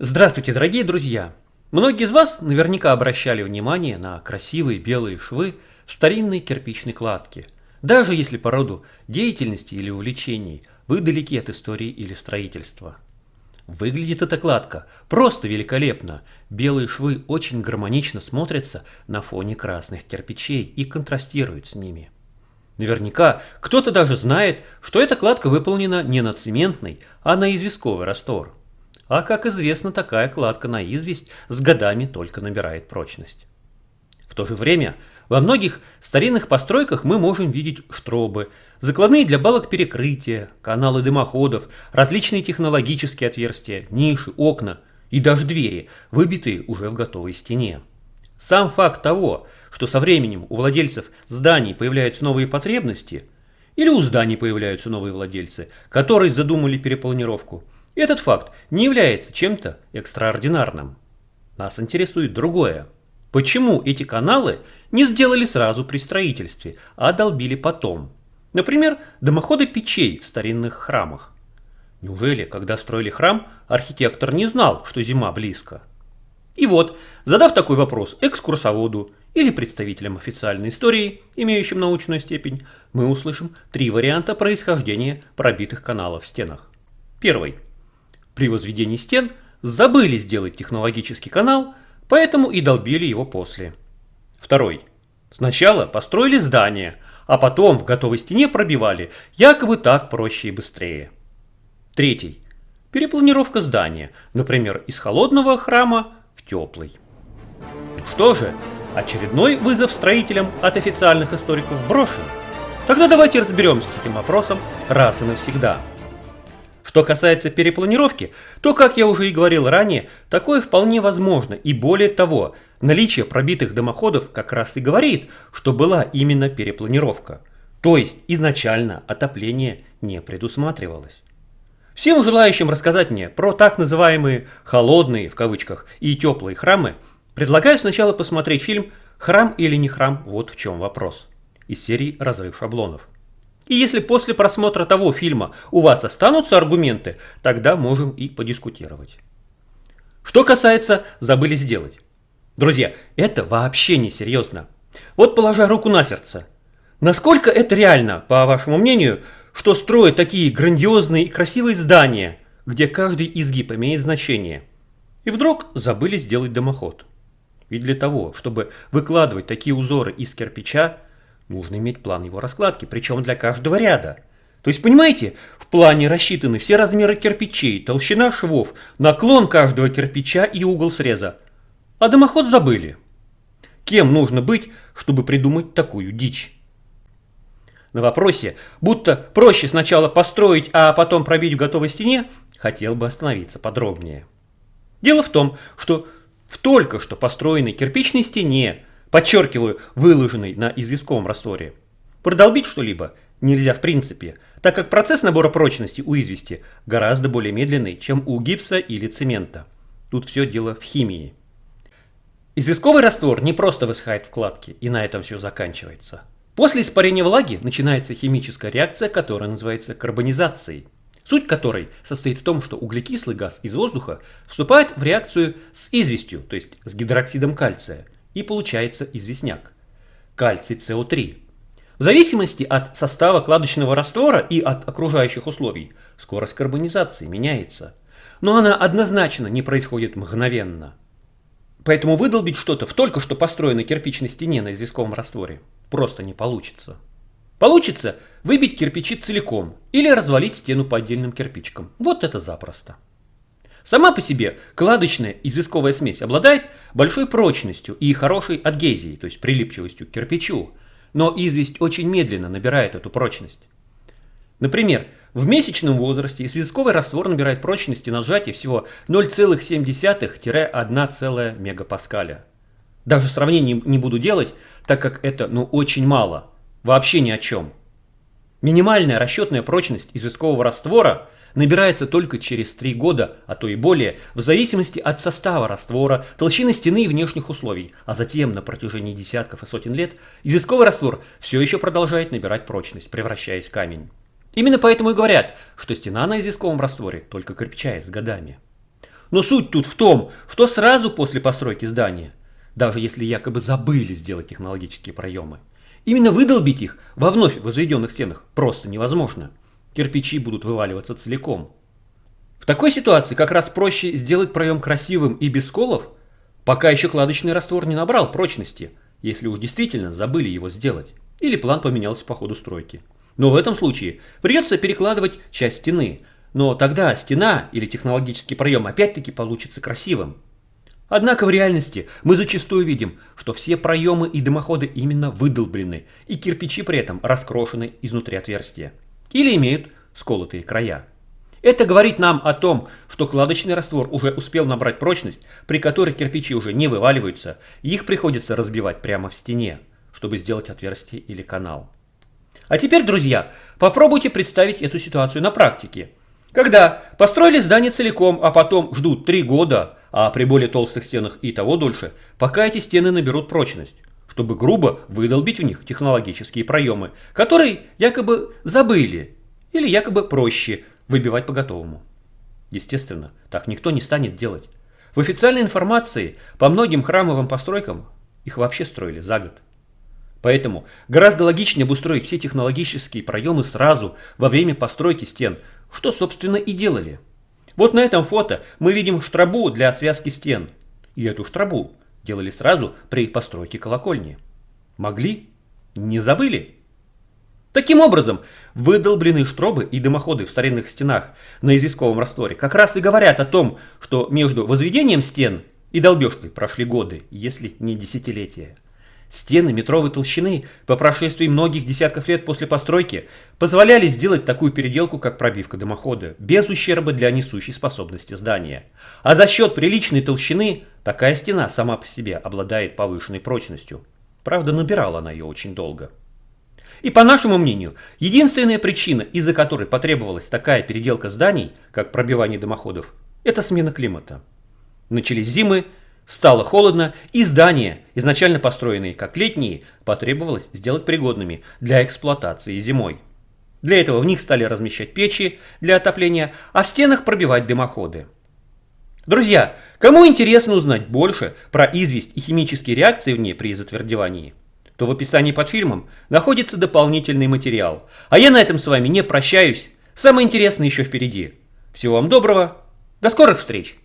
Здравствуйте, дорогие друзья! Многие из вас наверняка обращали внимание на красивые белые швы старинной кирпичной кладке, даже если по роду деятельности или увлечений вы далеки от истории или строительства. Выглядит эта кладка просто великолепно. Белые швы очень гармонично смотрятся на фоне красных кирпичей и контрастируют с ними. Наверняка кто-то даже знает, что эта кладка выполнена не на цементный, а на известковый раствор. А как известно, такая кладка на известь с годами только набирает прочность. В то же время во многих старинных постройках мы можем видеть штробы, закладные для балок перекрытия, каналы дымоходов, различные технологические отверстия, ниши, окна и даже двери, выбитые уже в готовой стене. Сам факт того, что со временем у владельцев зданий появляются новые потребности, или у зданий появляются новые владельцы, которые задумали перепланировку – этот факт не является чем-то экстраординарным. Нас интересует другое. Почему эти каналы не сделали сразу при строительстве, а долбили потом? Например, дымоходы печей в старинных храмах. Неужели, когда строили храм, архитектор не знал, что зима близко? И вот, задав такой вопрос экскурсоводу или представителям официальной истории, имеющим научную степень, мы услышим три варианта происхождения пробитых каналов в стенах. Первый – при возведении стен забыли сделать технологический канал, поэтому и долбили его после. Второй. Сначала построили здание, а потом в готовой стене пробивали, якобы так проще и быстрее. Третий. Перепланировка здания, например, из холодного храма в теплый. Что же, очередной вызов строителям от официальных историков брошен. Тогда давайте разберемся с этим вопросом раз и навсегда. Что касается перепланировки, то, как я уже и говорил ранее, такое вполне возможно. И более того, наличие пробитых дымоходов как раз и говорит, что была именно перепланировка. То есть изначально отопление не предусматривалось. Всем желающим рассказать мне про так называемые «холодные» в кавычках и теплые храмы, предлагаю сначала посмотреть фильм «Храм или не храм? Вот в чем вопрос» из серии «Разрыв шаблонов». И если после просмотра того фильма у вас останутся аргументы, тогда можем и подискутировать. Что касается «забыли сделать». Друзья, это вообще не серьезно. Вот положа руку на сердце. Насколько это реально, по вашему мнению, что строят такие грандиозные и красивые здания, где каждый изгиб имеет значение, и вдруг забыли сделать дымоход? Ведь для того, чтобы выкладывать такие узоры из кирпича, Нужно иметь план его раскладки, причем для каждого ряда. То есть, понимаете, в плане рассчитаны все размеры кирпичей, толщина швов, наклон каждого кирпича и угол среза. А дымоход забыли. Кем нужно быть, чтобы придумать такую дичь? На вопросе, будто проще сначала построить, а потом пробить в готовой стене, хотел бы остановиться подробнее. Дело в том, что в только что построенной кирпичной стене подчеркиваю, выложенный на известковом растворе. Продолбить что-либо нельзя в принципе, так как процесс набора прочности у извести гораздо более медленный, чем у гипса или цемента. Тут все дело в химии. Известковый раствор не просто высыхает в кладке, и на этом все заканчивается. После испарения влаги начинается химическая реакция, которая называется карбонизацией. Суть которой состоит в том, что углекислый газ из воздуха вступает в реакцию с известью, то есть с гидроксидом кальция – и получается известняк. Кальций СО3. В зависимости от состава кладочного раствора и от окружающих условий скорость карбонизации меняется. Но она однозначно не происходит мгновенно. Поэтому выдолбить что-то в только что построенной кирпичной стене на известковом растворе просто не получится. Получится выбить кирпичи целиком или развалить стену по отдельным кирпичкам. Вот это запросто. Сама по себе кладочная известковая смесь обладает большой прочностью и хорошей адгезией, то есть прилипчивостью к кирпичу, но известь очень медленно набирает эту прочность. Например, в месячном возрасте известковый раствор набирает прочности на сжатие всего 0,7-1 мегапаскаля. Даже сравнений не буду делать, так как это ну очень мало, вообще ни о чем. Минимальная расчетная прочность известкового раствора – набирается только через 3 года, а то и более, в зависимости от состава раствора, толщины стены и внешних условий, а затем на протяжении десятков и сотен лет известковый раствор все еще продолжает набирать прочность, превращаясь в камень. Именно поэтому и говорят, что стена на известковом растворе только крепчает с годами. Но суть тут в том, что сразу после постройки здания, даже если якобы забыли сделать технологические проемы, именно выдолбить их во вновь возведенных стенах просто невозможно. Кирпичи будут вываливаться целиком. В такой ситуации как раз проще сделать проем красивым и без сколов, пока еще кладочный раствор не набрал прочности, если уж действительно забыли его сделать, или план поменялся по ходу стройки. Но в этом случае придется перекладывать часть стены, но тогда стена или технологический проем опять-таки получится красивым. Однако в реальности мы зачастую видим, что все проемы и дымоходы именно выдолблены, и кирпичи при этом раскрошены изнутри отверстия. Или имеют сколотые края. Это говорит нам о том, что кладочный раствор уже успел набрать прочность, при которой кирпичи уже не вываливаются, их приходится разбивать прямо в стене, чтобы сделать отверстие или канал. А теперь, друзья, попробуйте представить эту ситуацию на практике – когда построили здание целиком, а потом ждут три года, а при более толстых стенах и того дольше, пока эти стены наберут прочность, чтобы грубо выдолбить в них технологические проемы, которые якобы забыли или якобы проще выбивать по готовому. Естественно, так никто не станет делать. В официальной информации по многим храмовым постройкам их вообще строили за год. Поэтому гораздо логичнее обустроить все технологические проемы сразу во время постройки стен, что, собственно, и делали. Вот на этом фото мы видим штрабу для связки стен. И эту штрабу делали сразу при постройке колокольни. Могли? Не забыли? Таким образом, выдолбленные штробы и дымоходы в старинных стенах на изисковом растворе как раз и говорят о том, что между возведением стен и долбежкой прошли годы, если не десятилетия. Стены метровой толщины по прошествии многих десятков лет после постройки позволяли сделать такую переделку, как пробивка дымохода, без ущерба для несущей способности здания. А за счет приличной толщины такая стена сама по себе обладает повышенной прочностью. Правда, набирала она ее очень долго. И по нашему мнению, единственная причина, из-за которой потребовалась такая переделка зданий, как пробивание дымоходов, это смена климата. Начались зимы, Стало холодно, и здания, изначально построенные как летние, потребовалось сделать пригодными для эксплуатации зимой. Для этого в них стали размещать печи для отопления, а в стенах пробивать дымоходы. Друзья, кому интересно узнать больше про известь и химические реакции в ней при затвердевании, то в описании под фильмом находится дополнительный материал. А я на этом с вами не прощаюсь. Самое интересное еще впереди. Всего вам доброго. До скорых встреч!